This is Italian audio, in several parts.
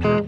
Pace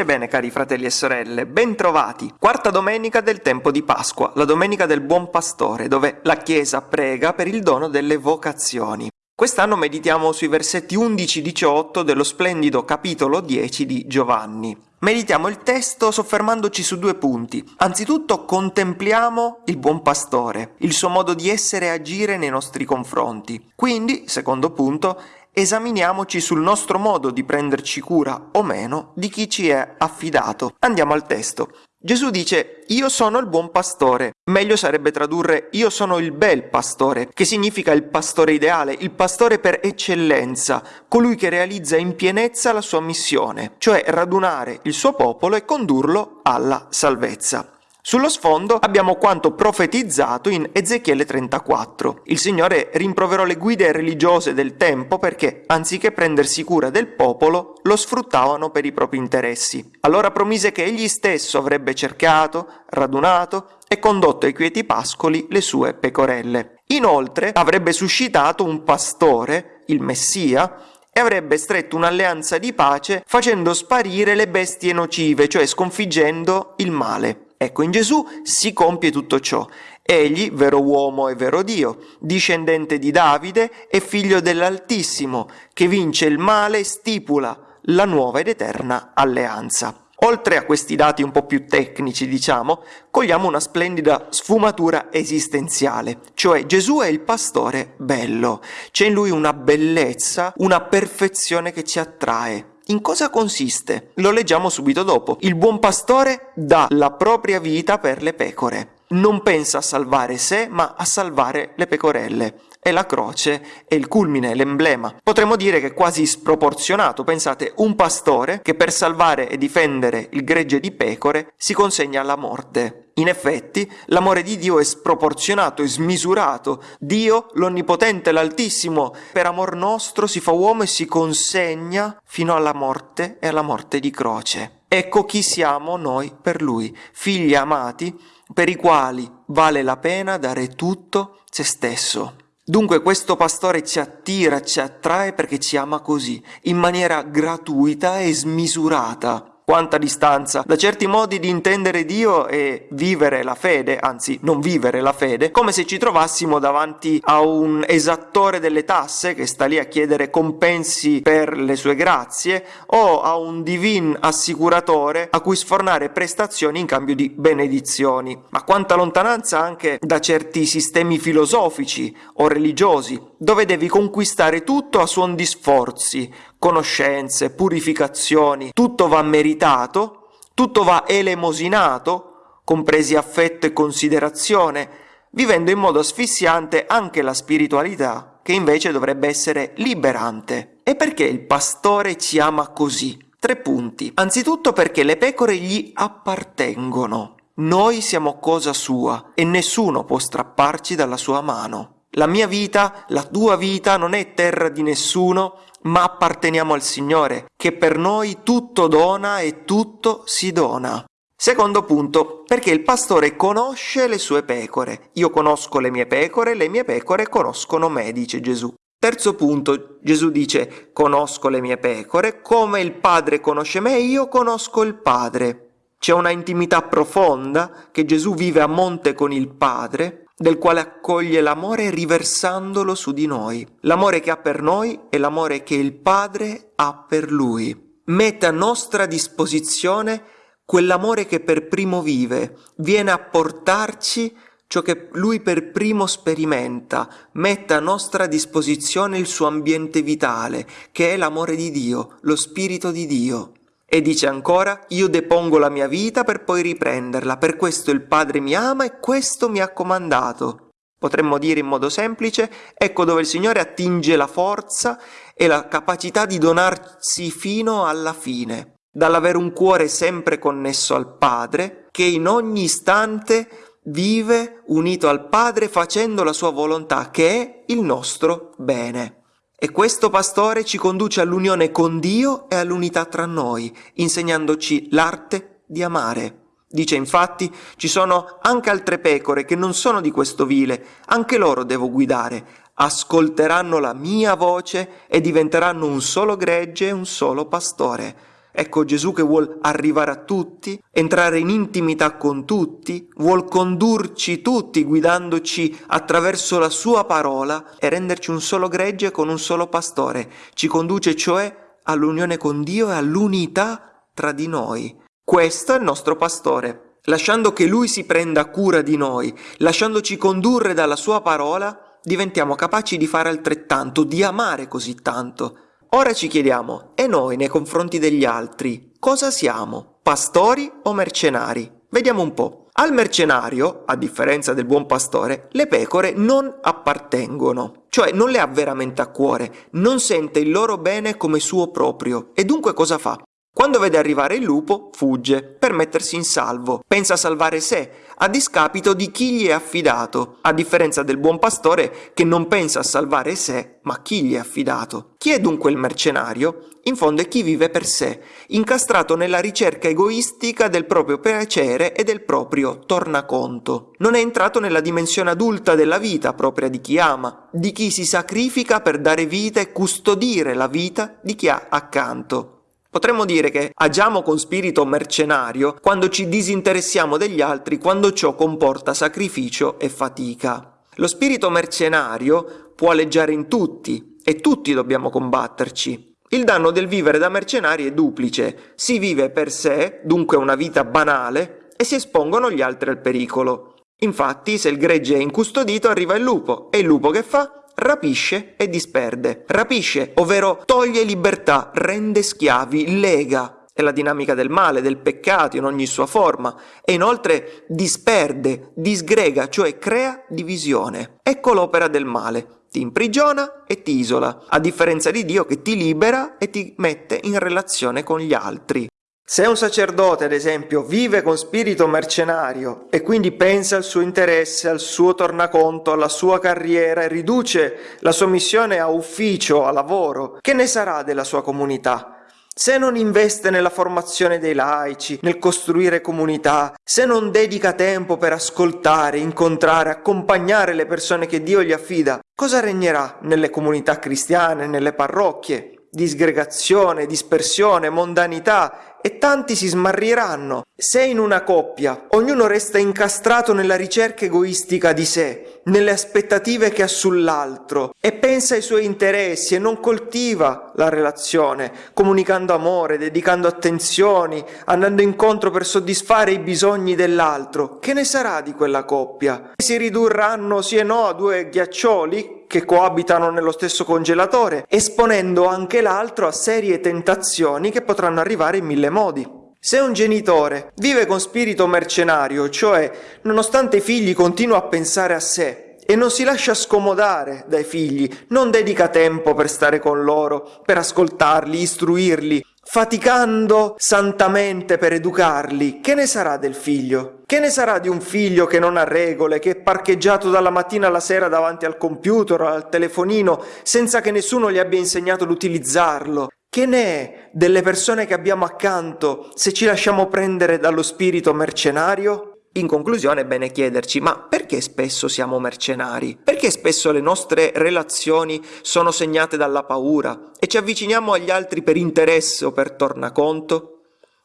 e bene cari fratelli e sorelle, bentrovati! Quarta domenica del tempo di Pasqua, la domenica del Buon Pastore, dove la Chiesa prega per il dono delle vocazioni. Quest'anno meditiamo sui versetti 11-18 dello splendido capitolo 10 di Giovanni. Meditiamo il testo soffermandoci su due punti. Anzitutto contempliamo il buon pastore, il suo modo di essere e agire nei nostri confronti. Quindi, secondo punto, esaminiamoci sul nostro modo di prenderci cura o meno di chi ci è affidato. Andiamo al testo. Gesù dice io sono il buon pastore, meglio sarebbe tradurre io sono il bel pastore, che significa il pastore ideale, il pastore per eccellenza, colui che realizza in pienezza la sua missione, cioè radunare il suo popolo e condurlo alla salvezza. Sullo sfondo abbiamo quanto profetizzato in Ezechiele 34. Il Signore rimproverò le guide religiose del tempo perché, anziché prendersi cura del popolo, lo sfruttavano per i propri interessi. Allora promise che egli stesso avrebbe cercato, radunato e condotto ai quieti pascoli le sue pecorelle. Inoltre avrebbe suscitato un pastore, il Messia, e avrebbe stretto un'alleanza di pace facendo sparire le bestie nocive, cioè sconfiggendo il male. Ecco, in Gesù si compie tutto ciò. Egli, vero uomo e vero Dio, discendente di Davide e figlio dell'Altissimo, che vince il male e stipula la nuova ed eterna alleanza. Oltre a questi dati un po' più tecnici, diciamo, cogliamo una splendida sfumatura esistenziale, cioè Gesù è il pastore bello, c'è in lui una bellezza, una perfezione che ci attrae, in cosa consiste? Lo leggiamo subito dopo. Il buon pastore dà la propria vita per le pecore. Non pensa a salvare sé, ma a salvare le pecorelle e la croce è il culmine, l'emblema. Potremmo dire che è quasi sproporzionato. Pensate, un pastore che per salvare e difendere il gregge di pecore si consegna alla morte. In effetti, l'amore di Dio è sproporzionato e smisurato. Dio, l'Onnipotente, l'Altissimo, per amor nostro si fa uomo e si consegna fino alla morte e alla morte di croce. Ecco chi siamo noi per Lui, figli amati, per i quali vale la pena dare tutto se stesso. Dunque questo pastore ci attira, ci attrae perché ci ama così, in maniera gratuita e smisurata. Quanta distanza da certi modi di intendere Dio e vivere la fede, anzi non vivere la fede, come se ci trovassimo davanti a un esattore delle tasse che sta lì a chiedere compensi per le sue grazie o a un divin assicuratore a cui sfornare prestazioni in cambio di benedizioni. Ma quanta lontananza anche da certi sistemi filosofici o religiosi, dove devi conquistare tutto a suon di sforzi, conoscenze, purificazioni, tutto va meritato, tutto va elemosinato, compresi affetto e considerazione, vivendo in modo asfissiante anche la spiritualità, che invece dovrebbe essere liberante. E perché il pastore ci ama così? Tre punti. Anzitutto perché le pecore gli appartengono. Noi siamo cosa sua e nessuno può strapparci dalla sua mano. La mia vita, la tua vita non è terra di nessuno, ma apparteniamo al Signore, che per noi tutto dona e tutto si dona. Secondo punto, perché il pastore conosce le sue pecore. Io conosco le mie pecore, le mie pecore conoscono me, dice Gesù. Terzo punto, Gesù dice, conosco le mie pecore, come il Padre conosce me, io conosco il Padre. C'è una intimità profonda che Gesù vive a monte con il Padre, del quale accoglie l'amore riversandolo su di noi. L'amore che ha per noi è l'amore che il Padre ha per Lui. Mette a nostra disposizione quell'amore che per primo vive, viene a portarci ciò che lui per primo sperimenta, mette a nostra disposizione il suo ambiente vitale, che è l'amore di Dio, lo Spirito di Dio. E dice ancora, io depongo la mia vita per poi riprenderla, per questo il Padre mi ama e questo mi ha comandato. Potremmo dire in modo semplice, ecco dove il Signore attinge la forza e la capacità di donarsi fino alla fine, dall'avere un cuore sempre connesso al Padre, che in ogni istante vive unito al Padre facendo la sua volontà, che è il nostro bene. E questo pastore ci conduce all'unione con Dio e all'unità tra noi, insegnandoci l'arte di amare. Dice infatti, ci sono anche altre pecore che non sono di questo vile, anche loro devo guidare, ascolteranno la mia voce e diventeranno un solo gregge e un solo pastore. Ecco Gesù che vuol arrivare a tutti, entrare in intimità con tutti, vuol condurci tutti guidandoci attraverso la sua parola e renderci un solo gregge con un solo pastore. Ci conduce cioè all'unione con Dio e all'unità tra di noi. Questo è il nostro pastore. Lasciando che Lui si prenda cura di noi, lasciandoci condurre dalla sua parola, diventiamo capaci di fare altrettanto, di amare così tanto. Ora ci chiediamo, e noi nei confronti degli altri, cosa siamo? Pastori o mercenari? Vediamo un po'. Al mercenario, a differenza del buon pastore, le pecore non appartengono, cioè non le ha veramente a cuore, non sente il loro bene come suo proprio e dunque cosa fa? Quando vede arrivare il lupo, fugge per mettersi in salvo, pensa a salvare sé, a discapito di chi gli è affidato, a differenza del buon pastore che non pensa a salvare sé, ma chi gli è affidato. Chi è dunque il mercenario? In fondo è chi vive per sé, incastrato nella ricerca egoistica del proprio piacere e del proprio tornaconto. Non è entrato nella dimensione adulta della vita propria di chi ama, di chi si sacrifica per dare vita e custodire la vita di chi ha accanto. Potremmo dire che agiamo con spirito mercenario quando ci disinteressiamo degli altri, quando ciò comporta sacrificio e fatica. Lo spirito mercenario può alleggiare in tutti e tutti dobbiamo combatterci. Il danno del vivere da mercenari è duplice. Si vive per sé, dunque una vita banale, e si espongono gli altri al pericolo. Infatti, se il gregge è incustodito, arriva il lupo, e il lupo che fa? Rapisce e disperde. Rapisce, ovvero toglie libertà, rende schiavi, lega. È la dinamica del male, del peccato in ogni sua forma e inoltre disperde, disgrega, cioè crea divisione. Ecco l'opera del male. Ti imprigiona e ti isola, a differenza di Dio che ti libera e ti mette in relazione con gli altri. Se un sacerdote, ad esempio, vive con spirito mercenario e quindi pensa al suo interesse, al suo tornaconto, alla sua carriera e riduce la sua missione a ufficio, a lavoro, che ne sarà della sua comunità? Se non investe nella formazione dei laici, nel costruire comunità, se non dedica tempo per ascoltare, incontrare, accompagnare le persone che Dio gli affida, cosa regnerà nelle comunità cristiane, nelle parrocchie? disgregazione, dispersione, mondanità e tanti si smarriranno. Se in una coppia ognuno resta incastrato nella ricerca egoistica di sé, nelle aspettative che ha sull'altro e pensa ai suoi interessi e non coltiva la relazione, comunicando amore, dedicando attenzioni, andando incontro per soddisfare i bisogni dell'altro, che ne sarà di quella coppia? Si ridurranno sì e no a due ghiaccioli che coabitano nello stesso congelatore, esponendo anche l'altro a serie tentazioni che potranno arrivare in mille modi. Se un genitore vive con spirito mercenario, cioè nonostante i figli continua a pensare a sé e non si lascia scomodare dai figli, non dedica tempo per stare con loro, per ascoltarli, istruirli, faticando santamente per educarli, che ne sarà del figlio? Che ne sarà di un figlio che non ha regole, che è parcheggiato dalla mattina alla sera davanti al computer o al telefonino senza che nessuno gli abbia insegnato ad utilizzarlo? Che ne è delle persone che abbiamo accanto se ci lasciamo prendere dallo spirito mercenario? In conclusione è bene chiederci, ma perché spesso siamo mercenari? Perché spesso le nostre relazioni sono segnate dalla paura e ci avviciniamo agli altri per interesse o per tornaconto?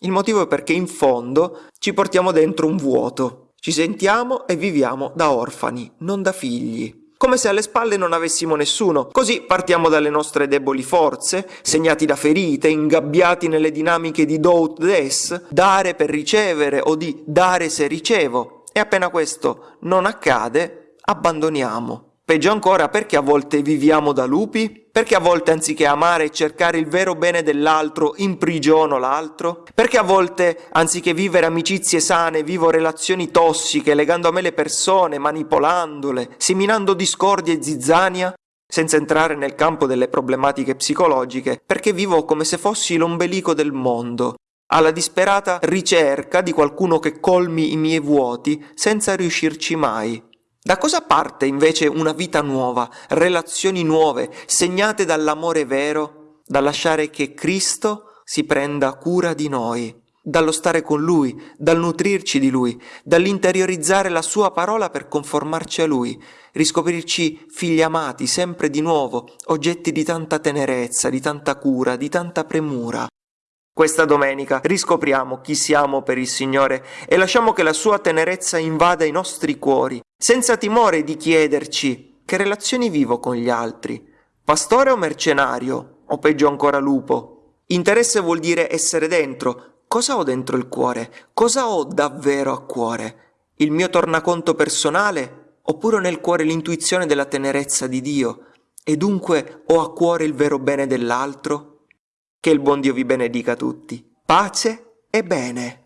Il motivo è perché in fondo ci portiamo dentro un vuoto. Ci sentiamo e viviamo da orfani, non da figli come se alle spalle non avessimo nessuno. Così partiamo dalle nostre deboli forze, segnati da ferite, ingabbiati nelle dinamiche di do-ut-des, dare per ricevere o di dare se ricevo. E appena questo non accade, abbandoniamo. Peggio ancora perché a volte viviamo da lupi? Perché a volte anziché amare e cercare il vero bene dell'altro imprigiono l'altro? Perché a volte anziché vivere amicizie sane vivo relazioni tossiche legando a me le persone, manipolandole, seminando discordia e zizzania? Senza entrare nel campo delle problematiche psicologiche, perché vivo come se fossi l'ombelico del mondo, alla disperata ricerca di qualcuno che colmi i miei vuoti senza riuscirci mai. Da cosa parte invece una vita nuova, relazioni nuove, segnate dall'amore vero, da lasciare che Cristo si prenda cura di noi, dallo stare con Lui, dal nutrirci di Lui, dall'interiorizzare la Sua parola per conformarci a Lui, riscoprirci figli amati sempre di nuovo, oggetti di tanta tenerezza, di tanta cura, di tanta premura. Questa domenica riscopriamo chi siamo per il Signore e lasciamo che la sua tenerezza invada i nostri cuori, senza timore di chiederci che relazioni vivo con gli altri, pastore o mercenario, o peggio ancora lupo. Interesse vuol dire essere dentro. Cosa ho dentro il cuore? Cosa ho davvero a cuore? Il mio tornaconto personale? Oppure nel cuore l'intuizione della tenerezza di Dio? E dunque ho a cuore il vero bene dell'altro? Che il buon Dio vi benedica tutti. Pace e bene.